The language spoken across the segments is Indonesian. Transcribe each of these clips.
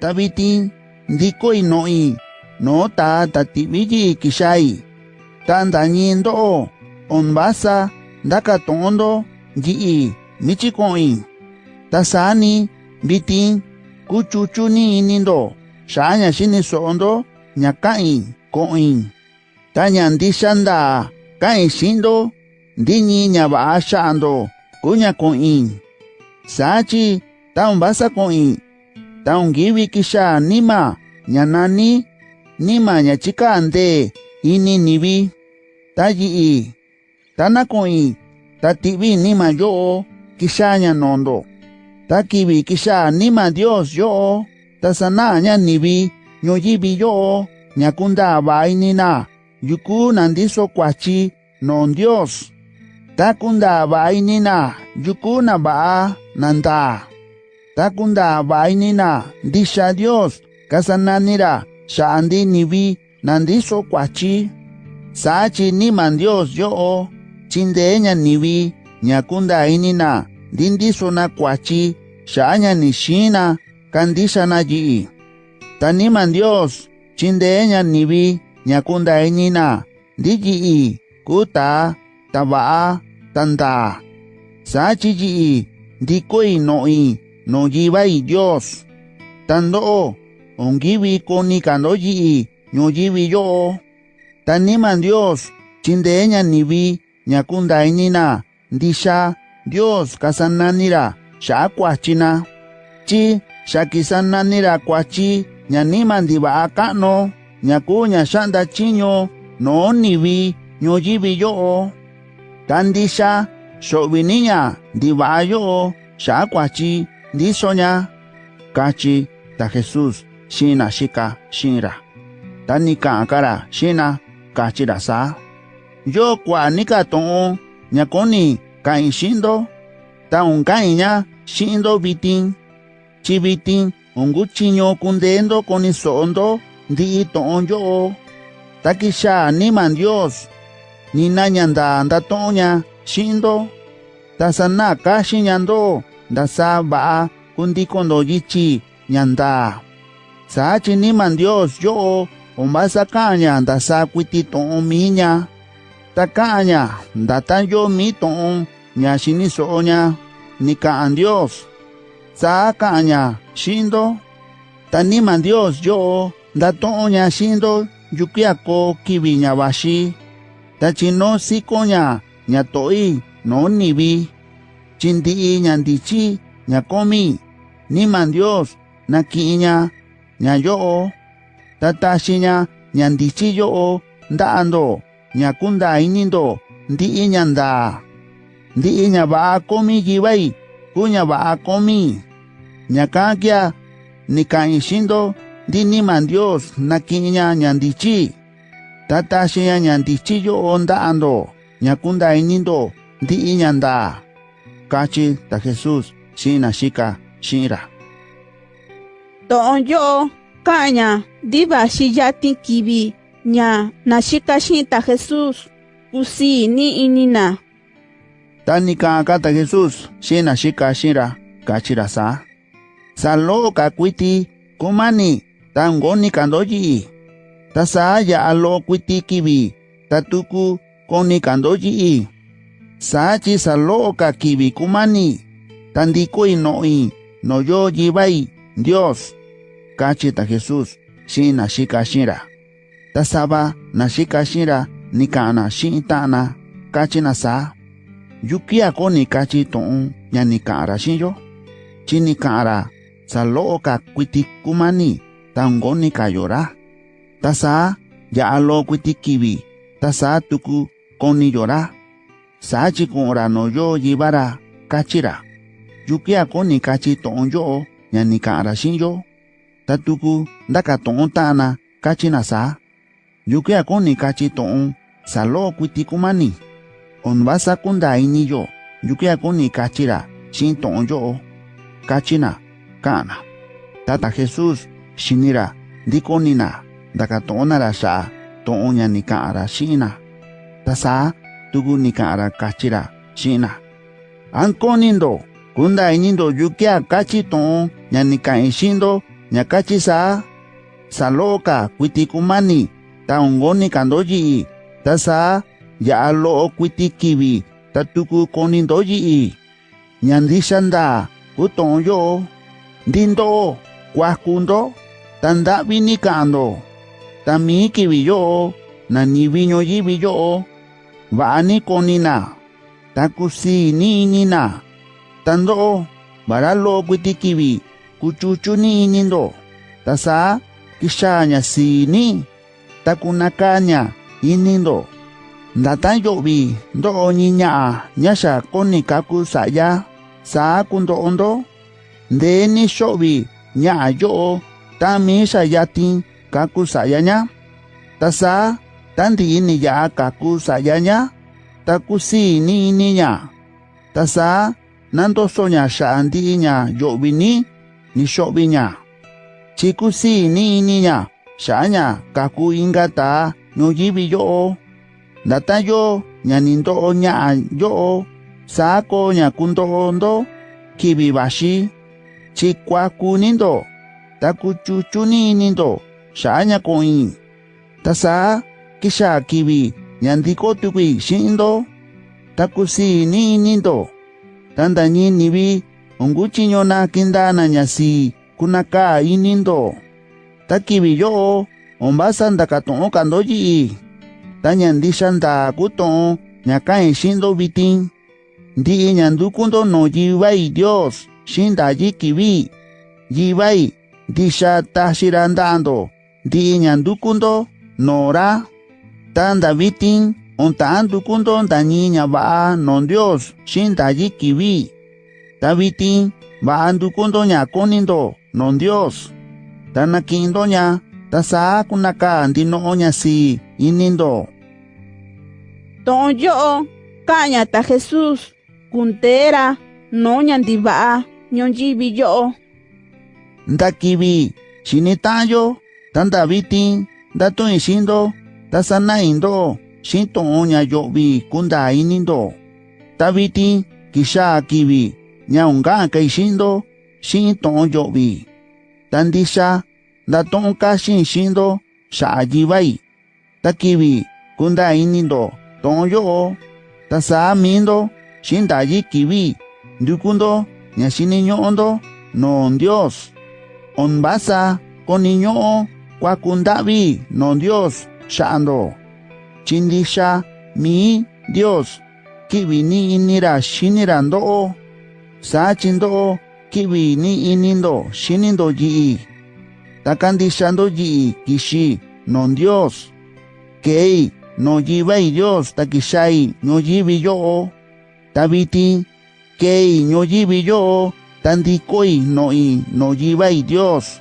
tabitin ndikoi noi no ta tatibiji kishai tandanyindo onbasa ndakatondo jii michikoi tasani bitin kuchuchuni inindo shanya shini sondo nyakain koin tanyandishanda kain shindo ndinyi nyaba shando kunya koin sachi tambasa koin taungi wikisha nima nyanani nima nyachikande ini nibi tayi tanakoi tatibi nima yo kisha nyanondo takibi kisha nima dios yo tasana nya nibi nyoyibi yo nyakunda bainina yuku nandiso kwachi non dios takunda bainina yuku na ba nanda takunda vainina ndisha Dios kasananira shandi nivi nandiso kwachi. Sachi niman Dios yoo chindeña nivi nyakunda inina ndindiso na kwachi shaña nishina kandisha na yi taniman Dios chindeña nivi nyakunda inina ndiyi kuta tabaa tanda sachi yi ndikoi noi. no yiba y Dios. Tando o, ongibi koni kando yi, no yibi yo. Taniman Dios, chindeña nibi, nyakunda inina, ndisha, Dios kasananira, sha kwachina. Chi, shakisananira kwachi, ñaniman diba akano, ñaku shanda chiño, no nibi, no yibi yo. Tandisha, shobiniña, diwa yo, sha kwachi, Disoña kachi ta Jesús sina shika shinra. kara sina kachi kachira sa. Yo kwa nika ton nyakoni kain shindo. Ta un unkainya shindo bitin. Chibitin unguchiño kundendo konisondo ndi ton yo. Ta Takisha niman Dios. Ni nanyanda andatoña shindo. Tasana kashi nyando. Ndasa va'a kundikondo yichi ña ndaa sachi niman Dios yo'o ombasa ka'an ña ndasa kuiti to'on mi ña ta ka'an ña ndatan yo mi to'on ña xiniso'o ña ni ka'an Dios saa ka'an ña xi'ndo ta niman Dios yo'o ndato'on ña xi'ndo yukui'a koo kivi ña vaxi ta chino siko ña to'i no nivi chi ndi'i ña ndichi ña komi niman Dios naki'in ña ña yo'o ta taxi ña ña ndichi yo'o nda'ando ña kunda inindo ndi'i ña ndaa. Ndi'i ña va'a komi yivai kuu ña va'a komi. Ña ka'an kia ni ka'in xi'ndo ndi niman Dios naki'in ña ña ndichi ta taxi ña ña ndichi yo'o nda'ando ña kunda inindo ndi'i ña ndaa kachi ta Jesus sina shika shira. Tonyo kanya diva shiyatin kibi nya shika shinta Jesus usi ni inina. Tani kaka kata Jesus sina shika shira kachira sa. Salo kakwiti kumani tangoni kandoji. Tasaya alo kwiti kibi tatuku koni kandoji. sachi saloka kibikumani tandikui noi noyo yibai Dios. Kachita Jesus shina shika shira. Tasaba na shika shira nikana shintana kachina sa. Yukia koni kachi tuun ñanikara shinyo chinikara saloka kuitikumani tangoni kayora tasa ya alo kuitikibi tasa tuku koni yora sachi con rano yo yibara kachira. Yukia koni kachi ton yo nyani ka arashin yo tatuku ndaka ton tana kachi na sa. Yukia koni kachi ton salo kuitikumani onbasa kunda ini yo yukia koni kachira shin ton yo kachina kana. Tata jesus shinira dikonina ndaka tonara sa ton nyani ka arashina tasa tuku ni ka'an ra kachi ra xi'in na an konindo kunda inindo yukui'a kachi to'on ña ni ka'in xi'ndo ñakachi sa saloka kuiti kumani ta ongoni kandoji ta sa ya lo kuiti kibi ta tuku koni ndoji ñandixanda kuton yo ndindo kuakundo tanda vini kando tami kibi yo na ni viño yibi yo vani konina. Takusi ni nina. Tando baralo kuiti kibi kuchuchu ni nindo. Tasa kishanya sini. Takunakanya inindo. Ndatan yobi ndo niña ñasha koni kaku saya. Sa kundo ondo. Ndeni shobi nya yo. Tami sayatin kaku sayanya. Tasa tandi ini ya kaku sayanya takusi ni niña tasa nando sonya shandi nya yobi ni ni shobi nya. Chikusi ni niña shanya kaku ingata no yibi yo ndata yo ñanindo ña yo sako ña kundo ondo kibi bashi. Chikuakunindo takuchuchuninindo shanya koin tasa kisha kiwi nyandiko tukwi shindo takusi ni nindo. Tanda ni nibi ungu chinyo na kinda na nyasi kunaka inindo takibi yo omba sanda katon kando ji. Tanyandi shanda kuton nyakain shindo bitin. Ndi nyandu kundo no jiwai dios shinda ji kibi jiwai disha tashirandando ndi nyandu kundo nora tanda vitin, onta andu kundo da niña va non Dios, shinda yiki vi. Da va andu kundo ña konindo, non Dios. Tana kindo ña, ta kunaka andino oña si, inindo. Don yo, caña ta Jesús, kuntera, no ña ndiva, ñon yo. Da kivi, shinitayo, tanda vitin, da tuin shindo, Tasa na indo, shinto onya yobi kunda inindo. Tabiti kisha kibi, nyaunga kaishindo, shinto yobi. Tandisha, datonka shin shindo, shajibai. Takibi, kunda inindo, tonyo, tasa mindo, shindaji kibi. Ndukundo, nyashiniño ondo, non Dios. Onbasa, koniño, kwakundabi, non Dios. shando. Chindisha mi Dios. Kibini inira shinirando o. Sachindo kibini inindo shinindo yi. Takandishando yi kishi non Dios. Kei no yibei Dios takishai no yibi yo. Tabiti kei no yibi yo. Tandikoi no i no yibai Dios.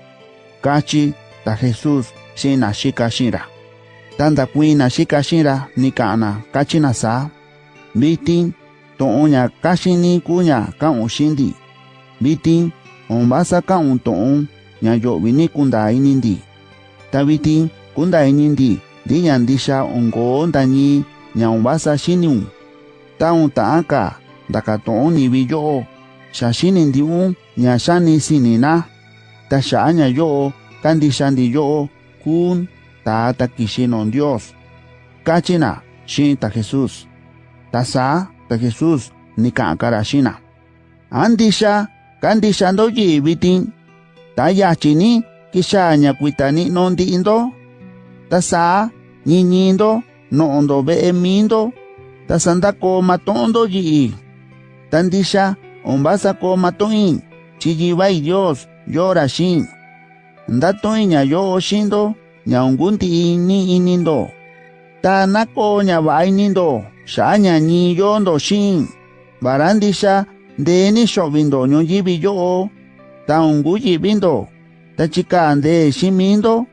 Kachi ta Jesús sin ashika shira. Ta ndakuina xika xinra nika'na kachina saa vitin to'on ña kaxini kuña ka'un xindi vitin on vasa ka'un to'on ña yo'vi ni kunda inindi. Ta vitin kunda inindi ndi ña ndixa onko'o ndañi ña on vasa xiniun ta on ta'an ka ndakato'on nivi yo'o xa xini ndi'un ña xani sinina. Ta xa'a ña yo'o kandixa ndi yo'o kun tata kishinon Dios. Kachina, shinta Jesus. Tasa, ta Jesus, nikankara shina. Andisha, kandisha ndo yibitin. Tayachini, kisha nyakwitani nondi indo. Tasa, nyinyindo, noondo beemindo. Tasanda ko matondo yii. Tandisha, ombasa ko matoin. Chiyibai Dios, yora shin. Ndatoiña yo oshindo. ñaungunti ini inindo. Tanako ñabainindo, xa ñañi yondo shin. Barandisha, deni shobindo ñoyibi yo. Taunguyi bindo, tachikande shimindo.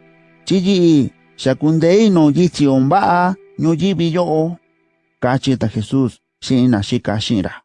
Chiyi, shakundei no yichi ombaa yo. Cachita Jesús, shina shika shinra.